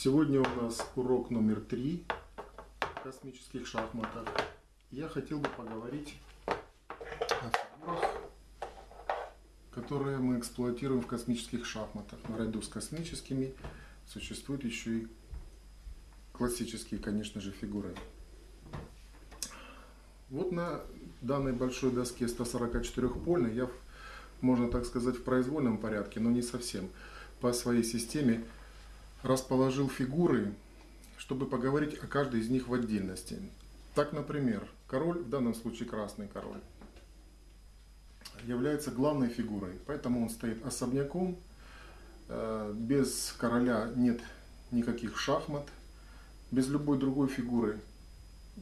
Сегодня у нас урок номер три в космических шахматах. Я хотел бы поговорить о фигурах, которые мы эксплуатируем в космических шахматах. Наряду с космическими существуют еще и классические, конечно же, фигуры. Вот на данной большой доске 144-польной я, можно так сказать, в произвольном порядке, но не совсем, по своей системе расположил фигуры, чтобы поговорить о каждой из них в отдельности. Так, например, король, в данном случае красный король, является главной фигурой, поэтому он стоит особняком, э, без короля нет никаких шахмат, без любой другой фигуры,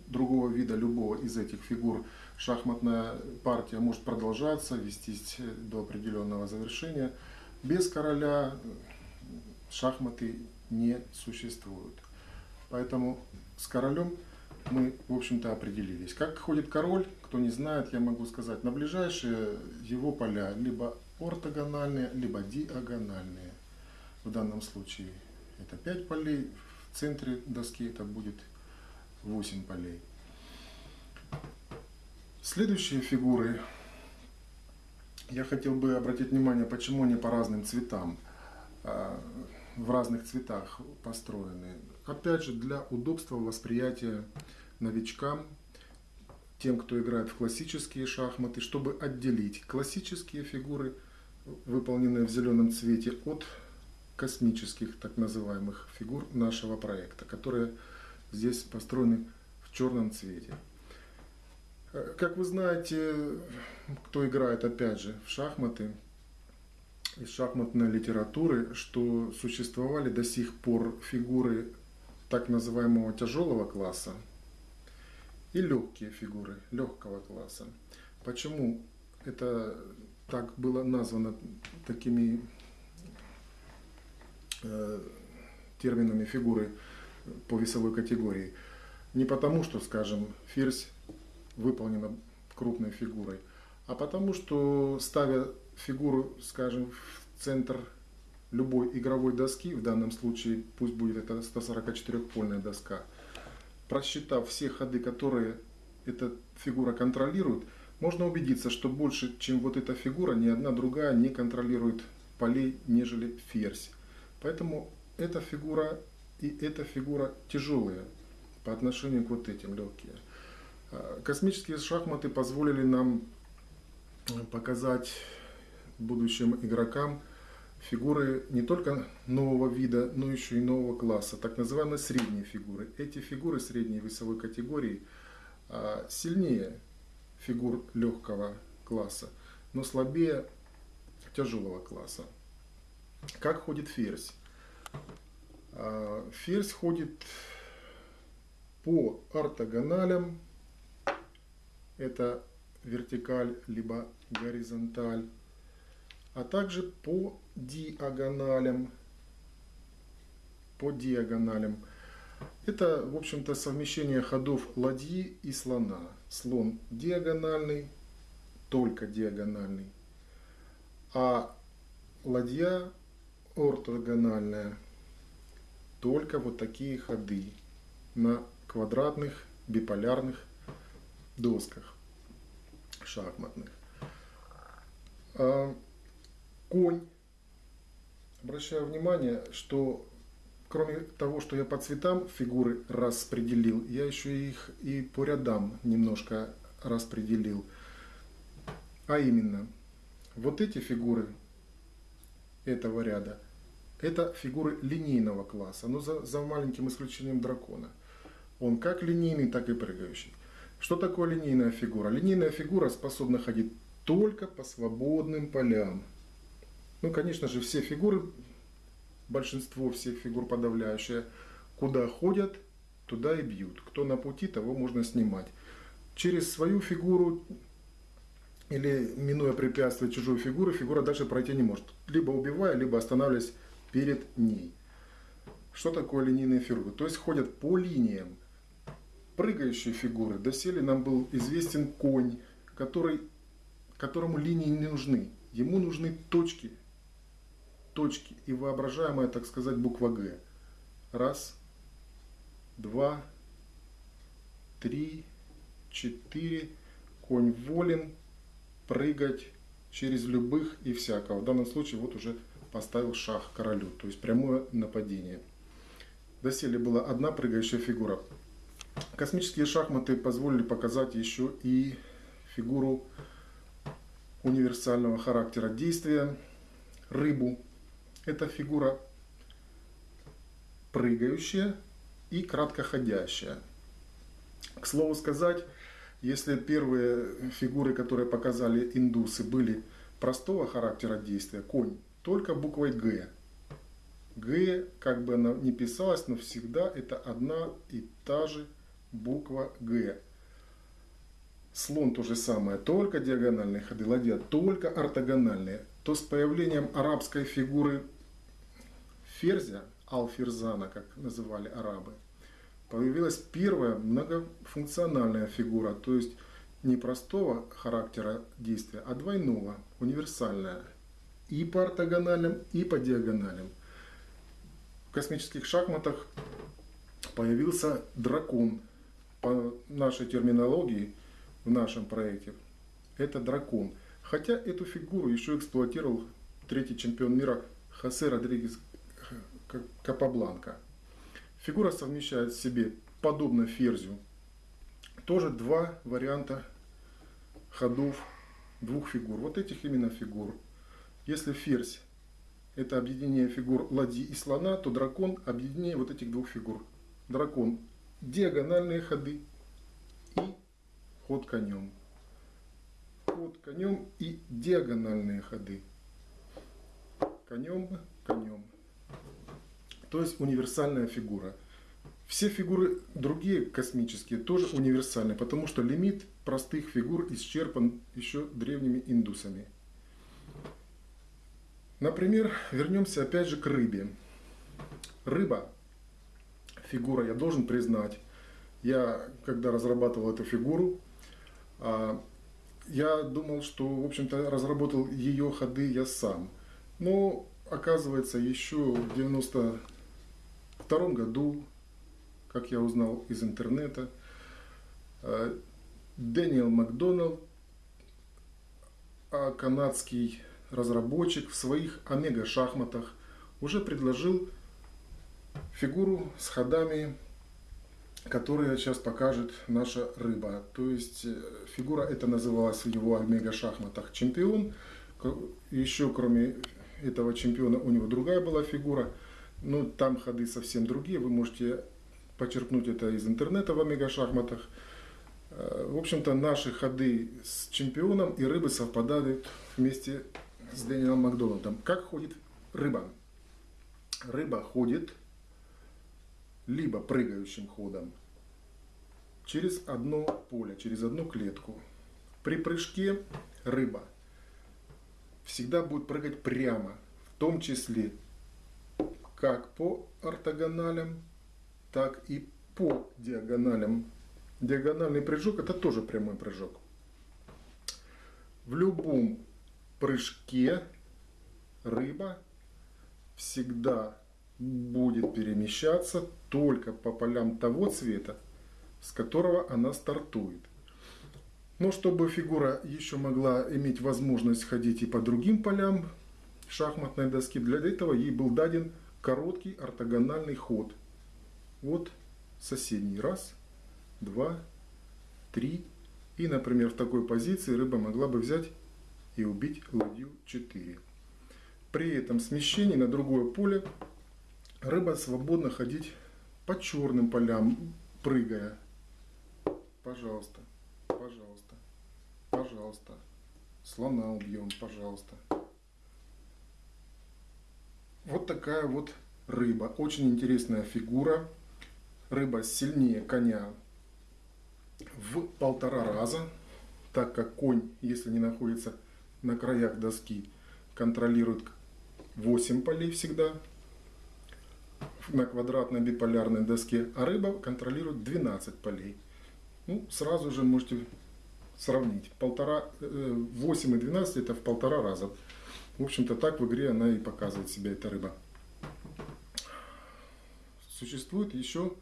другого вида любого из этих фигур шахматная партия может продолжаться, вестись до определенного завершения. Без короля шахматы не существуют. Поэтому с королем мы, в общем-то, определились. Как ходит король, кто не знает, я могу сказать, на ближайшие его поля либо ортогональные, либо диагональные. В данном случае это 5 полей, в центре доски это будет 8 полей. Следующие фигуры я хотел бы обратить внимание, почему они по разным цветам. А, в разных цветах построены. Опять же, для удобства восприятия новичкам, тем, кто играет в классические шахматы, чтобы отделить классические фигуры, выполненные в зеленом цвете, от космических так называемых фигур нашего проекта, которые здесь построены в черном цвете. Как вы знаете, кто играет опять же в шахматы, из шахматной литературы, что существовали до сих пор фигуры так называемого тяжелого класса и легкие фигуры легкого класса. Почему это так было названо такими э, терминами фигуры по весовой категории? Не потому, что, скажем, ферзь выполнена крупной фигурой, а потому что ставя фигуру, скажем, в центр любой игровой доски, в данном случае пусть будет это 144-польная доска, просчитав все ходы, которые эта фигура контролирует, можно убедиться, что больше, чем вот эта фигура, ни одна другая не контролирует полей, нежели ферзь. Поэтому эта фигура и эта фигура тяжелые по отношению к вот этим легкие. А, космические шахматы позволили нам показать будущим игрокам фигуры не только нового вида, но еще и нового класса, так называемые средние фигуры. Эти фигуры средней весовой категории а, сильнее фигур легкого класса, но слабее тяжелого класса. Как ходит ферзь? А, ферзь ходит по ортогоналям. Это вертикаль либо горизонталь а также по диагоналям. По диагоналям. Это, в общем-то, совмещение ходов ладьи и слона. Слон диагональный, только диагональный. А ладья ортогональная. Только вот такие ходы на квадратных биполярных досках шахматных. Конь. Обращаю внимание, что кроме того, что я по цветам фигуры распределил, я еще их и по рядам немножко распределил. А именно, вот эти фигуры этого ряда, это фигуры линейного класса, но за, за маленьким исключением дракона. Он как линейный, так и прыгающий. Что такое линейная фигура? Линейная фигура способна ходить только по свободным полям. Ну, конечно же, все фигуры, большинство всех фигур подавляющее, куда ходят, туда и бьют. Кто на пути, того можно снимать. Через свою фигуру или минуя препятствие чужой фигуры, фигура дальше пройти не может. Либо убивая, либо останавливаясь перед ней. Что такое линейные фигуры? То есть ходят по линиям. Прыгающие фигуры. Доселе нам был известен конь, который, которому линии не нужны. Ему нужны точки точки и воображаемая, так сказать, буква Г. Раз, два, три, четыре. Конь волен прыгать через любых и всякого. В данном случае вот уже поставил шах королю, то есть прямое нападение. Доселе была одна прыгающая фигура. Космические шахматы позволили показать еще и фигуру универсального характера действия, рыбу. Это фигура прыгающая и краткоходящая. К слову сказать, если первые фигуры, которые показали индусы, были простого характера действия, конь, только буквой Г. Г, как бы она ни писалась, но всегда это одна и та же буква Г. Слон то же самое, только диагональные ходы, ладья только ортогональные. То с появлением арабской фигуры ферзя, алферзана, как называли арабы, появилась первая многофункциональная фигура, то есть не простого характера действия, а двойного, универсальная. И по ортогональным, и по диагоналям. В космических шахматах появился дракон. По нашей терминологии, в нашем проекте, это дракон. Хотя эту фигуру еще эксплуатировал третий чемпион мира Хосе Родригес Капабланка. Фигура совмещает в себе, подобно ферзю, тоже два варианта ходов двух фигур. Вот этих именно фигур. Если ферзь это объединение фигур ладьи и слона, то дракон объединение вот этих двух фигур. Дракон диагональные ходы и ход конем. Ход конем и диагональные ходы. Конем, конем. То есть универсальная фигура. Все фигуры другие космические тоже универсальны, потому что лимит простых фигур исчерпан еще древними индусами. Например, вернемся опять же к рыбе. Рыба, фигура, я должен признать, я когда разрабатывал эту фигуру, а, я думал, что, в общем-то, разработал ее ходы я сам. Но, оказывается, еще в 92 году, как я узнал из интернета, а, Дэниел Макдоналд, а, канадский разработчик в своих омега-шахматах уже предложил фигуру с ходами, которые сейчас покажет наша рыба. То есть э, фигура эта называлась в его омега-шахматах чемпион. Еще кроме этого чемпиона у него другая была фигура. Но там ходы совсем другие. Вы можете почерпнуть это из интернета в омега-шахматах. Э, в общем-то, наши ходы с чемпионом и рыбы совпадают вместе с Дэниелом Макдональдом. Как ходит рыба? Рыба ходит либо прыгающим ходом через одно поле, через одну клетку. При прыжке рыба всегда будет прыгать прямо, в том числе как по ортогоналям, так и по диагоналям. Диагональный прыжок это тоже прямой прыжок. В любом прыжке рыба всегда будет перемещаться только по полям того цвета, с которого она стартует. Но чтобы фигура еще могла иметь возможность ходить и по другим полям шахматной доски, для этого ей был даден короткий ортогональный ход. Вот соседний. Раз, два, три. И, например, в такой позиции рыба могла бы взять и убить ладью 4. При этом смещении на другое поле рыба свободно ходить по черным полям, прыгая. Пожалуйста, пожалуйста, пожалуйста. Слона убьем, пожалуйста. Вот такая вот рыба. Очень интересная фигура. Рыба сильнее коня в полтора раза, так как конь, если не находится на краях доски контролирует 8 полей всегда на квадратной биполярной доске, а рыба контролирует 12 полей. Ну, сразу же можете сравнить. Полтора, 8 э, и 12 это в полтора раза. В общем-то так в игре она и показывает себя, эта рыба. Существует еще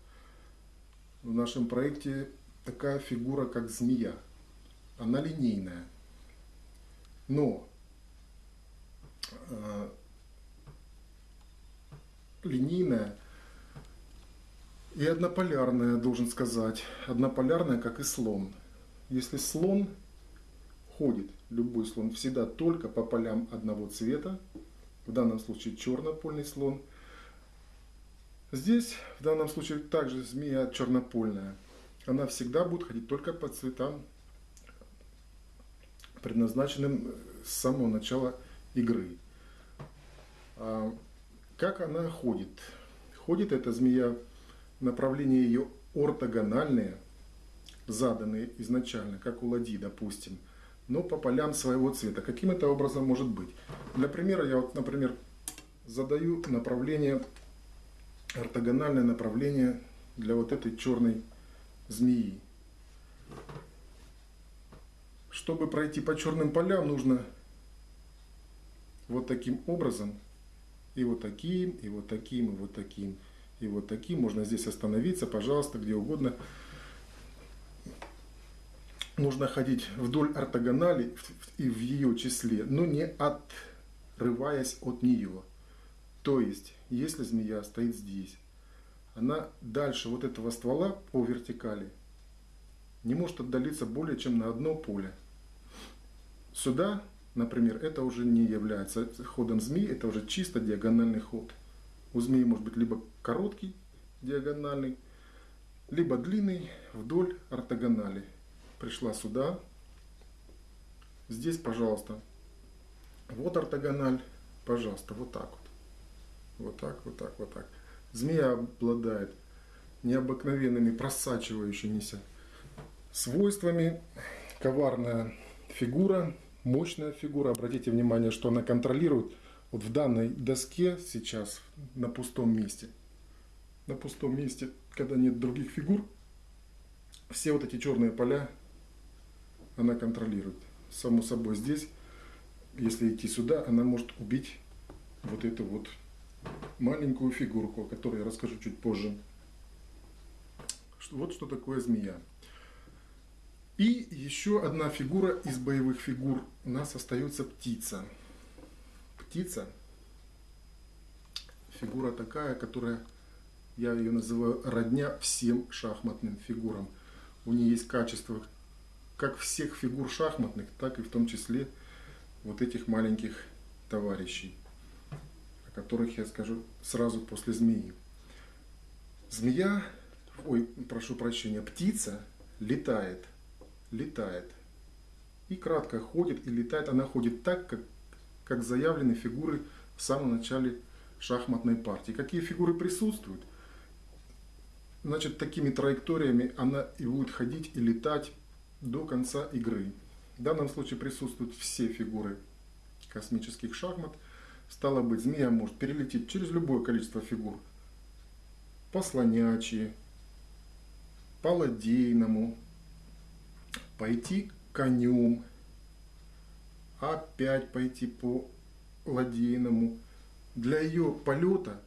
в нашем проекте такая фигура, как змея. Она линейная. Но э, линейная и однополярная, должен сказать. Однополярная, как и слон. Если слон ходит, любой слон, всегда только по полям одного цвета, в данном случае чернопольный слон, здесь в данном случае также змея чернопольная. Она всегда будет ходить только по цветам, предназначенным с самого начала игры. А как она ходит? Ходит эта змея, направление ее ортогональные, заданные изначально, как у ладьи, допустим, но по полям своего цвета. Каким это образом может быть? Для примера я вот, например, задаю направление, ортогональное направление для вот этой черной змеи. Чтобы пройти по черным полям, нужно вот таким образом, и вот таким, и вот таким, и вот таким, и вот таким. Можно здесь остановиться, пожалуйста, где угодно. Нужно ходить вдоль ортогонали и в ее числе, но не отрываясь от нее. То есть, если змея стоит здесь, она дальше вот этого ствола по вертикали не может отдалиться более чем на одно поле. Сюда, например, это уже не является ходом змеи, это уже чисто диагональный ход. У змеи может быть либо короткий диагональный, либо длинный вдоль ортогонали. Пришла сюда. Здесь, пожалуйста, вот ортогональ, пожалуйста, вот так вот. Вот так, вот так, вот так. Змея обладает необыкновенными просачивающимися свойствами. Коварная фигура, мощная фигура. Обратите внимание, что она контролирует вот в данной доске сейчас на пустом месте. На пустом месте, когда нет других фигур, все вот эти черные поля она контролирует. Само собой здесь, если идти сюда, она может убить вот эту вот маленькую фигурку, о которой я расскажу чуть позже. Вот что такое змея. И еще одна фигура из боевых фигур. У нас остается птица. Птица. Фигура такая, которая, я ее называю, родня всем шахматным фигурам. У нее есть качество как всех фигур шахматных, так и в том числе вот этих маленьких товарищей которых я скажу сразу после змеи. Змея, ой, прошу прощения, птица летает, летает. И кратко ходит и летает. Она ходит так, как, как заявлены фигуры в самом начале шахматной партии. Какие фигуры присутствуют? Значит, такими траекториями она и будет ходить и летать до конца игры. В данном случае присутствуют все фигуры космических шахмат – Стало быть, змея может перелететь через любое количество фигур. По слонячьи, по ладейному, пойти конем, опять пойти по ладейному. Для ее полета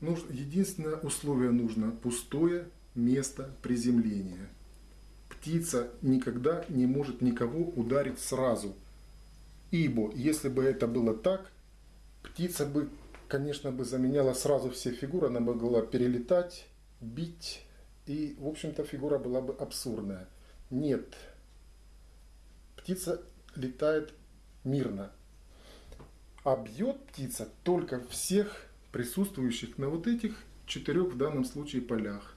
нужно, единственное условие нужно пустое место приземления. Птица никогда не может никого ударить сразу. Ибо если бы это было так, Птица бы, конечно, бы заменяла сразу все фигуры, она могла перелетать, бить, и, в общем-то, фигура была бы абсурдная. Нет. Птица летает мирно. А бьет птица только всех присутствующих на вот этих четырех в данном случае полях.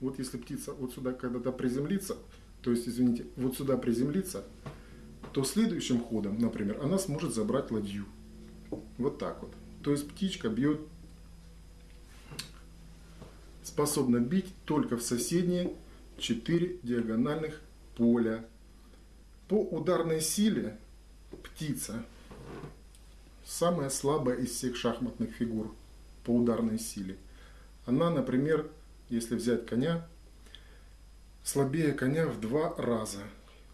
Вот если птица вот сюда когда-то приземлится, то есть, извините, вот сюда приземлится, то следующим ходом, например, она сможет забрать ладью. Вот так вот. То есть птичка бьет, способна бить только в соседние 4 диагональных поля. По ударной силе птица самая слабая из всех шахматных фигур по ударной силе. Она, например, если взять коня, слабее коня в два раза.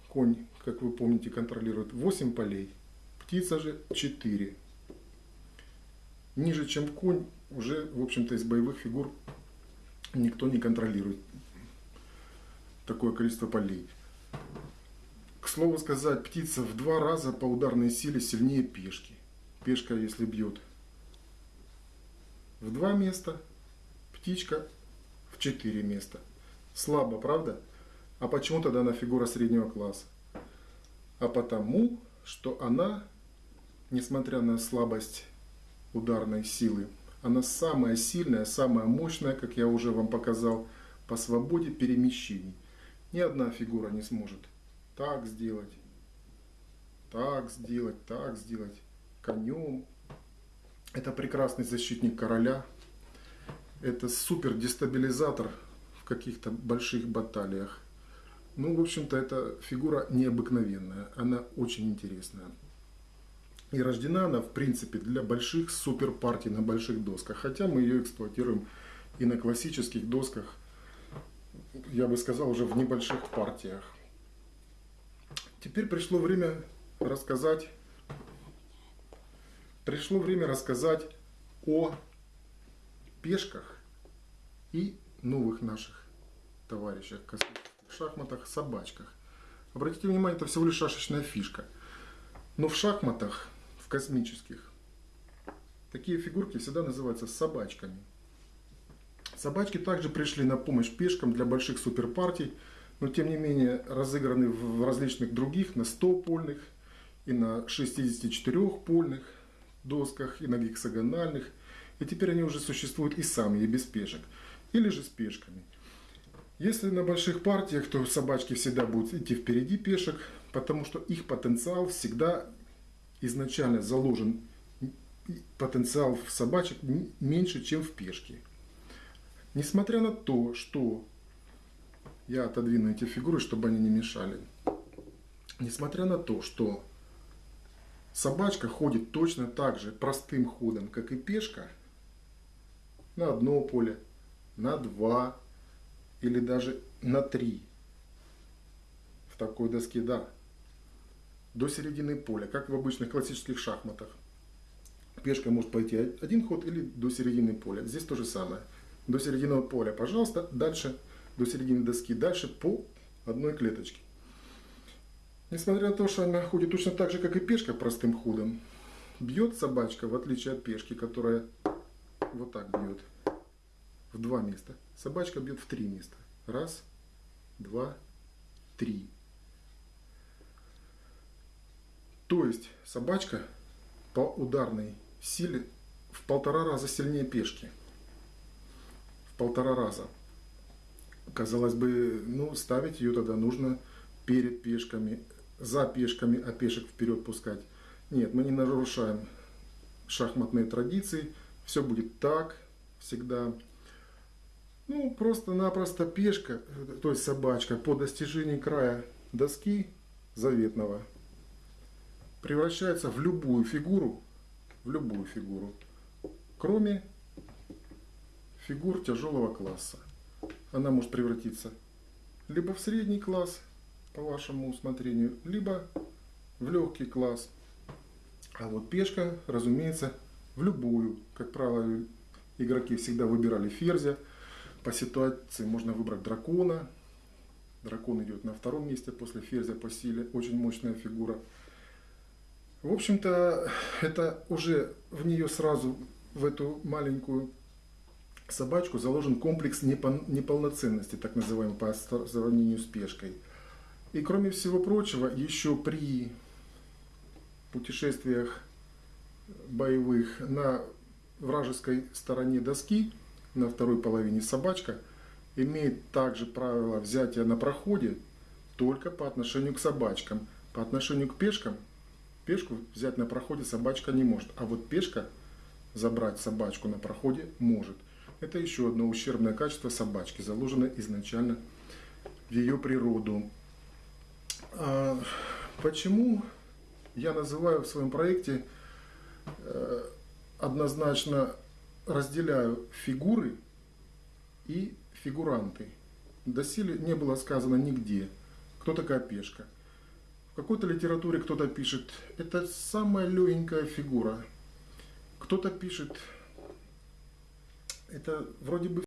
Конь, как вы помните, контролирует 8 полей, птица же 4 ниже, чем конь, уже, в общем-то, из боевых фигур никто не контролирует такое количество полей. К слову сказать, птица в два раза по ударной силе сильнее пешки. Пешка, если бьет в два места, птичка в четыре места. Слабо, правда? А почему тогда она фигура среднего класса? А потому, что она, несмотря на слабость ударной силы, она самая сильная, самая мощная, как я уже вам показал, по свободе перемещений. Ни одна фигура не сможет так сделать, так сделать, так сделать, конем. Это прекрасный защитник короля. Это супер дестабилизатор в каких-то больших баталиях. Ну, в общем-то, эта фигура необыкновенная. Она очень интересная. И рождена она, в принципе, для больших супер партий на больших досках. Хотя мы ее эксплуатируем и на классических досках, я бы сказал, уже в небольших партиях. Теперь пришло время рассказать, пришло время рассказать о пешках и новых наших товарищах в шахматах, собачках. Обратите внимание, это всего лишь шашечная фишка. Но в шахматах, в космических, такие фигурки всегда называются собачками. Собачки также пришли на помощь пешкам для больших суперпартий, но тем не менее разыграны в различных других, на 100-польных и на 64-польных досках, и на гексагональных. И теперь они уже существуют и сами, и без пешек. Или же с пешками. Если на больших партиях, то собачки всегда будут идти впереди пешек, потому что их потенциал всегда изначально заложен, потенциал в собачек меньше, чем в пешке. Несмотря на то, что я отодвину эти фигуры, чтобы они не мешали. Несмотря на то, что собачка ходит точно так же простым ходом, как и пешка, на одно поле, на два или даже на три. В такой доске, да. До середины поля, как в обычных классических шахматах. Пешка может пойти один ход или до середины поля. Здесь то же самое. До середины поля, пожалуйста, дальше до середины доски, дальше по одной клеточке. Несмотря на то, что она ходит точно так же, как и пешка простым ходом, бьет собачка, в отличие от пешки, которая вот так бьет в два места. Собачка бьет в три места. Раз, два, три. То есть собачка по ударной силе в полтора раза сильнее пешки. В полтора раза казалось бы, ну, ставить ее тогда нужно перед пешками, за пешками, а пешек вперед пускать. Нет, мы не нарушаем шахматные традиции, все будет так всегда. Ну, просто-напросто пешка, то есть собачка, по достижении края доски заветного превращается в любую фигуру, в любую фигуру, кроме фигур тяжелого класса она может превратиться либо в средний класс, по вашему усмотрению, либо в легкий класс. А вот пешка, разумеется, в любую. Как правило, игроки всегда выбирали ферзя. По ситуации можно выбрать дракона. Дракон идет на втором месте после ферзя по силе. Очень мощная фигура. В общем-то, это уже в нее сразу, в эту маленькую собачку заложен комплекс неполноценности, так называемый, по сравнению с пешкой. И кроме всего прочего, еще при путешествиях боевых на вражеской стороне доски, на второй половине собачка, имеет также правило взятия на проходе только по отношению к собачкам. По отношению к пешкам, пешку взять на проходе собачка не может, а вот пешка забрать собачку на проходе может. Это еще одно ущербное качество собачки, заложенное изначально в ее природу. А почему я называю в своем проекте э, однозначно разделяю фигуры и фигуранты. Доселе не было сказано нигде, кто такая пешка. В какой-то литературе кто-то пишет, это самая легенькая фигура. Кто-то пишет, это вроде бы